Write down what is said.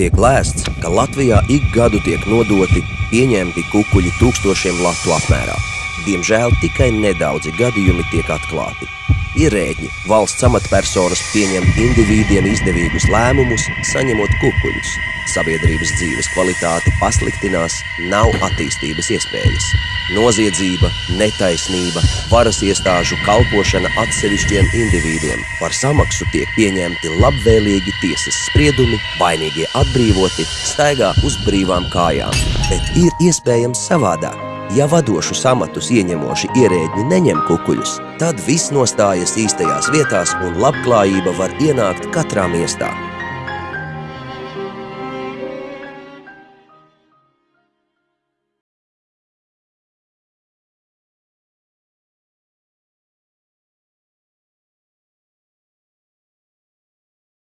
tiek lēsts, ka Latvijā ik gadu tiek nodoti pieņemti kukuļi tūkstošiem latu apmērā. Diemžēl tikai nedaudzi gadījumi tiek atklāti. Ierēģi, valsts amatpersonas pieņem indivīdiem izdevīgus lēmumus, saņemot kukuļus. Sabiedrības dzīves kvalitāte pasliktinās, nav attīstības iespējas. Noziedzība, netaisnība, varas iestāžu kalpošana atsevišķiem indivīdiem. Par samaksu tiek pieņemti labvēlīgi tiesas spriedumi, vainīgie atbrīvoti, staigā uz brīvām kājām. Bet ir iespējams savādāk. Ja vadošus amatus ieņemoši ierēģi neņem kukuļus, tad viss nostājas īstajās vietās un labklājība var ienākt katrā miestā.